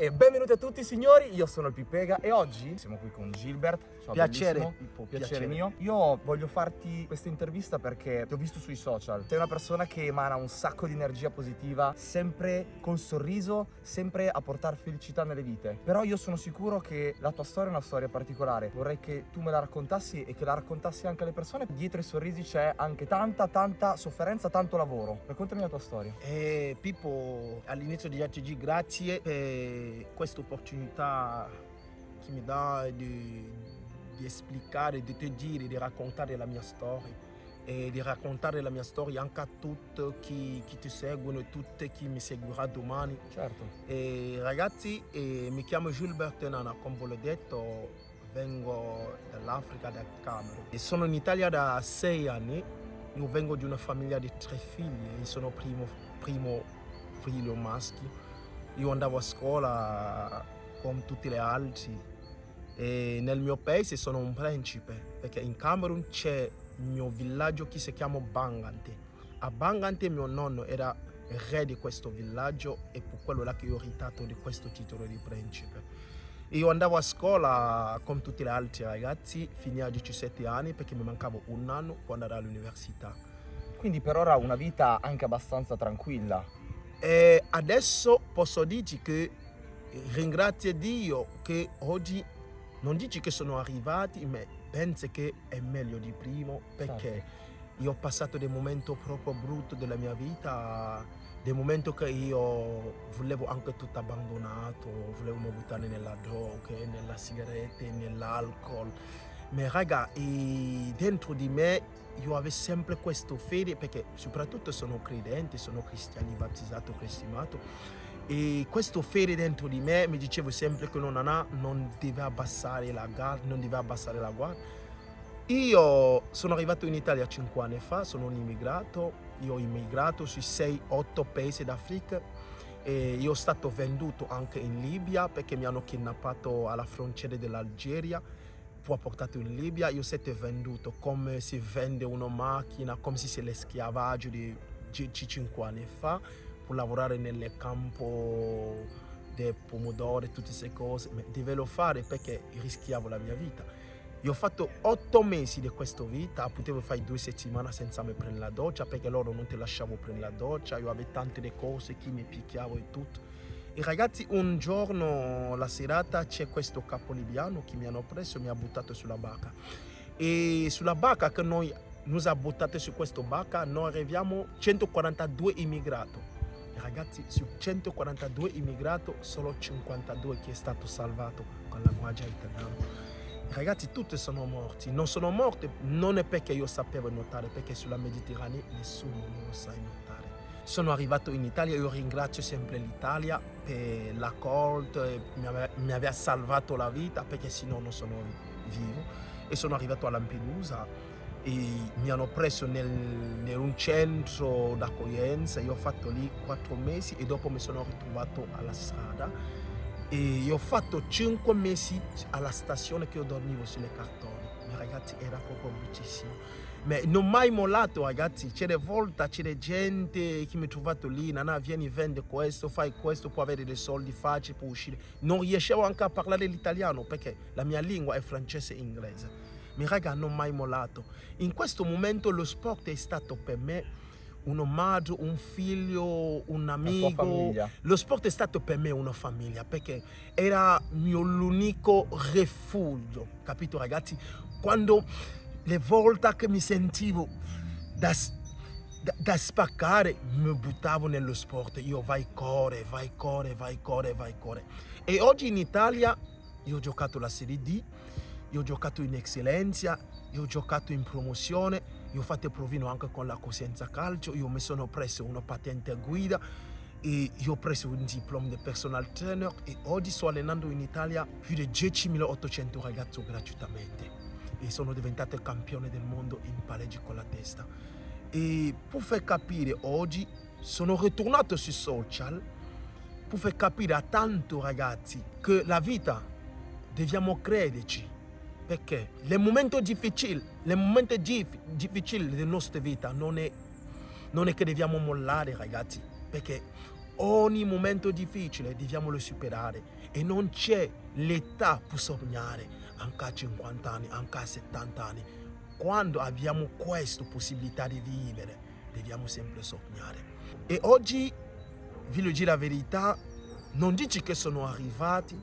E benvenuti a tutti signori, io sono il Pipega e oggi siamo qui con Gilbert. Ciao, Piacere. Pippo, piacere, piacere. mio. Io voglio farti questa intervista perché ti ho visto sui social. Sei una persona che emana un sacco di energia positiva, sempre col sorriso, sempre a portare felicità nelle vite. Però io sono sicuro che la tua storia è una storia particolare. Vorrei che tu me la raccontassi e che la raccontassi anche alle persone. Dietro i sorrisi c'è anche tanta, tanta sofferenza, tanto lavoro. Raccontami la tua storia. E Pippo, all'inizio di ATG, grazie questa opportunità che mi dà di, di esplicare, di te dire, di raccontare la mia storia e di raccontare la mia storia anche a tutti chi, chi ti seguono e tutti chi mi seguirà domani. Certo. E ragazzi, eh, mi chiamo Gilbert Nana, come ve l'ho detto, vengo dall'Africa, dal Camerun. E sono in Italia da sei anni, io vengo di una famiglia di tre figli, sono primo, primo figlio maschio. Io andavo a scuola come tutti gli altri e nel mio paese sono un principe perché in Camerun c'è il mio villaggio che si chiama Bangante. A Bangante mio nonno era re di questo villaggio e per quello là che io ho ritato di questo titolo di principe. Io andavo a scuola come tutti gli altri ragazzi fino a 17 anni perché mi mancava un anno per andare all'università. Quindi per ora una vita anche abbastanza tranquilla. E adesso posso dirti che ringrazio Dio che oggi non dici che sono arrivati, ma penso che è meglio di prima perché Certo. io ho passato dei momenti proprio brutti della mia vita, dei momenti che io volevo anche tutto abbandonato, volevo buttare nella droga, nella sigaretta, nell'alcol. Ma raga, dentro di me io avevo sempre questo fede perché soprattutto sono credente, sono cristiano, battezzato, cristianato e questo fede dentro di me mi dicevo sempre che non, ha, non deve abbassare la guardia, non deve abbassare la guardia. Io sono arrivato in Italia 5 anni fa, sono un immigrato, io ho immigrato sui 6-8 paesi d'Africa e io sono stato venduto anche in Libia perché mi hanno kidnappato alla frontiera dell'Algeria poi portato in Libia, io sono venduto come si vende una macchina, come se sia l'eschiavaggio di 5 anni fa per lavorare nel campo dei pomodori, tutte queste cose, ma dovevo fare perché rischiavo la mia vita. Io ho fatto otto mesi di questa vita, potevo fare due settimane senza me prendere la doccia perché loro non ti lasciavo prendere la doccia, io avevo tante cose che mi picchiavo e tutto. E ragazzi, un giorno, la serata, c'è questo capo libiano che mi hanno preso e mi ha buttato sulla barca. E sulla barca che noi ci ha buttato su questa barca, noi arriviamo 142 immigrati. Ragazzi, su 142 immigrati, solo 52 che è stato salvato con la guardia italiana. Ragazzi, tutti sono morti. Non sono morti non è perché io sapevo nuotare, perché sulla Mediterranea nessuno non lo sa nuotare. Sono arrivato in Italia, io ringrazio sempre l'Italia per l'accordo, mi, aveva, salvato la vita perché sennò non sono vivo. E sono arrivato a Lampedusa e mi hanno preso nel, in un centro d'accoglienza, io ho fatto lì quattro mesi e dopo mi sono ritrovato alla strada e io ho fatto 5 mesi alla stazione che io dormivo sulle cartoni. Ma ragazzi era proprio bruttissimo. Ma non mai mollato ragazzi, c'è volte, c'è gente che mi ha trovato lì, Nana vieni vende questo, fai questo, puoi avere dei soldi facili per uscire. Non riuscivo anche a parlare l'italiano perché la mia lingua è francese e inglese. Ma raga non mai mollato. In questo momento lo sport è stato per me un omaggio, un figlio, un amico. Lo sport è stato per me una famiglia perché era mio l'unico rifugio, capito ragazzi? Quando le volte che mi sentivo da, da, da spaccare mi buttavo nello sport, io vai corre, vai corre, vai corre, vai corre. E oggi in Italia io ho giocato la Serie D, io ho giocato in eccellenza, io ho giocato in promozione, io ho fatto provino anche con la coscienza calcio, io mi sono preso una patente guida e io ho preso un diploma di personal trainer e oggi sto allenando in Italia più di 10.800 ragazzi gratuitamente e sono diventato campione del mondo in palleggi con la testa. E per far capire oggi sono ritornato sui social per far capire a tanti ragazzi che la vita dobbiamo crederci perché il momento difficile, il momento difficile della nostra vita non è, non è che dobbiamo mollare ragazzi, perché ogni momento difficile dobbiamo superare e non c'è l'età per sognare, anche a 50 anni, anche a 70 anni. Quando abbiamo questa possibilità di vivere, dobbiamo sempre sognare. E oggi, vi lo dire la verità, non dici che sono arrivati,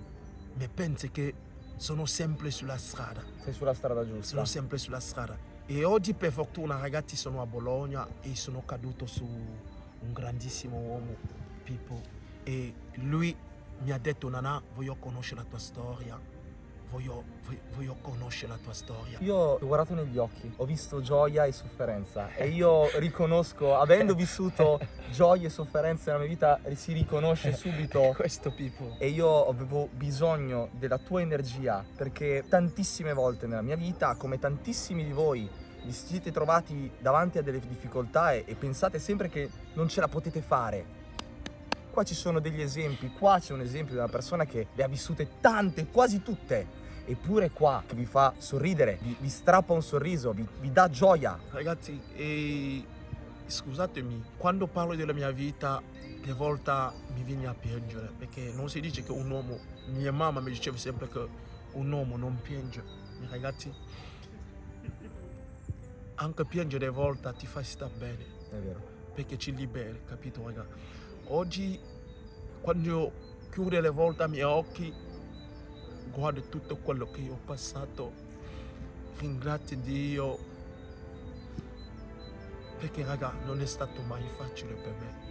ma pensi che sono sempre sulla strada. Sei sulla strada giusta. Sono sempre sulla strada. E oggi per fortuna ragazzi sono a Bologna e sono caduto su un grandissimo uomo, Pippo. E lui mi ha detto Nana, voglio conoscere la tua storia. Voglio, voglio, voglio conoscere la tua storia. Io ho guardato negli occhi, ho visto gioia e sofferenza e io riconosco, avendo vissuto gioia e sofferenza nella mia vita, si riconosce subito Questo Pippo. e io avevo bisogno della tua energia perché tantissime volte nella mia vita, come tantissimi di voi, vi siete trovati davanti a delle difficoltà e, e pensate sempre che non ce la potete fare. Qua ci sono degli esempi, qua c'è un esempio di una persona che le ha vissute tante, quasi tutte, eppure qua che vi fa sorridere, vi, vi strappa un sorriso, vi, vi dà gioia. Ragazzi, e scusatemi, quando parlo della mia vita, che volta mi viene a piangere, perché non si dice che un uomo, mia mamma mi diceva sempre che un uomo non piange, ragazzi, anche piangere a volte ti fa stare bene, È vero. perché ci liberi, capito raga? Oggi, quando io chiudo le volte i miei occhi, guardo tutto quello che ho passato, ringrazio Dio, perché raga non è stato mai facile per me.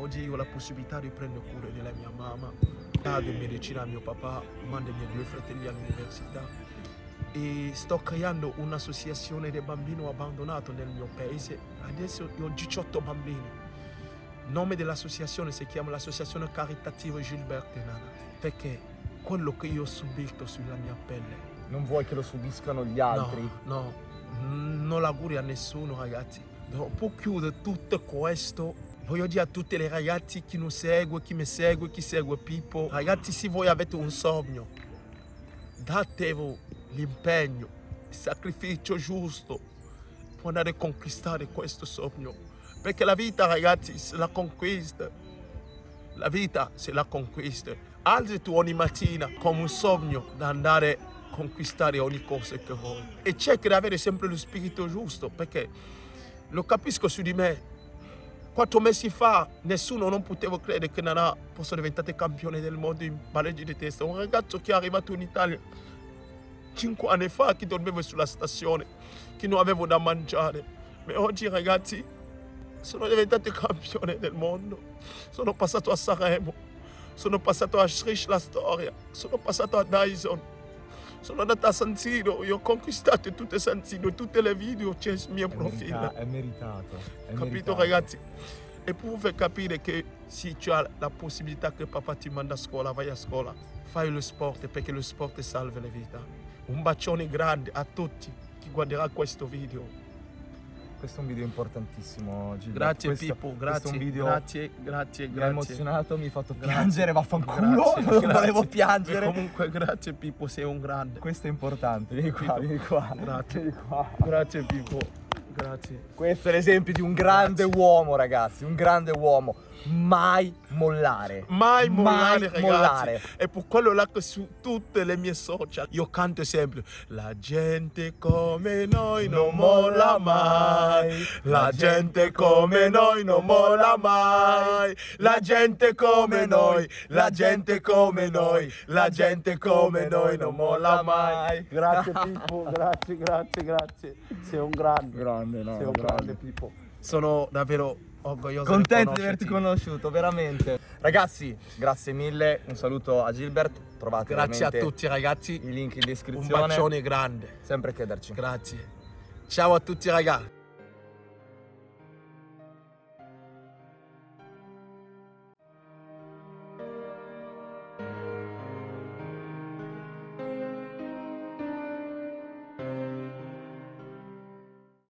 Oggi ho la possibilità di prendere cura della mia mamma, pago in medicina a mio papà, mando i miei due fratelli all'università e sto creando un'associazione dei bambini abbandonati nel mio paese. Adesso ho 18 bambini. Il nome dell'associazione si chiama l'Associazione Caritativa Gilberto Nana, perché quello che io ho subito sulla mia pelle Non vuoi che lo subiscano gli altri? No, no, non l'auguri a nessuno ragazzi. Dopo chiudere tutto questo, voglio dire a tutti i ragazzi chi non segue, chi mi segue, chi segue Pippo, ragazzi se voi avete un sogno, datevi l'impegno, il sacrificio giusto per andare a conquistare questo sogno. Perché la vita ragazzi se la conquista, la vita se la conquista. Alzi tu ogni mattina come un sogno da andare a conquistare ogni cosa che vuoi. E cerca di avere sempre lo spirito giusto, perché lo capisco su di me. Quattro mesi fa nessuno non poteva credere che Nana fosse diventato campione del mondo in pareggi di testa. Un ragazzo che è arrivato in Italia cinque anni fa, che dormiva sulla stazione, che non aveva da mangiare. Ma oggi ragazzi sono diventato campione del mondo. Sono passato a Sanremo, sono passato a Strish la storia, sono passato a Dyson, sono andato a San Siro, io ho conquistato tutte San Siro, tutte le video c'è sul mio È, profilo. merita- è meritato. è Capito meritato. ragazzi? E per far capire che se tu hai la possibilità che papà ti manda a scuola, vai a scuola, fai lo sport perché lo sport salva le vite. Un bacione grande a tutti chi guarderà questo video. Questo è un video importantissimo, Gilberto. Grazie questo, Pippo, questo grazie, un video grazie, grazie, mi ha emozionato, mi ha fatto piangere, vaffanculo, Grazie, non grazie. volevo piangere. E comunque grazie Pippo, sei un grande. Questo è importante, vieni qua, Pippo. vieni qua. Grazie. Vieni qua. Grazie Pippo, grazie. Questo è l'esempio di un grande uomo, ragazzi, un grande uomo. Mai mollare. Mai mollare ragazzi. mollare. E per quello là che su tutte le mie social io canto sempre La gente come noi non molla mai La gente come noi non molla mai La gente come noi La gente come noi La gente come noi non molla mai Grazie Pippo, grazie, grazie, grazie Sei un grande Grande, no, Sei un grande. grande Pippo Sono davvero orgoglioso Contento di averti conosciuto, veramente. Ragazzi, grazie mille. Un saluto a Gilbert. Trovate Grazie a tutti ragazzi i link in Un descrizione. bacione grande Sempre chiederci. Grazie. Ciao a tutti ragazzi.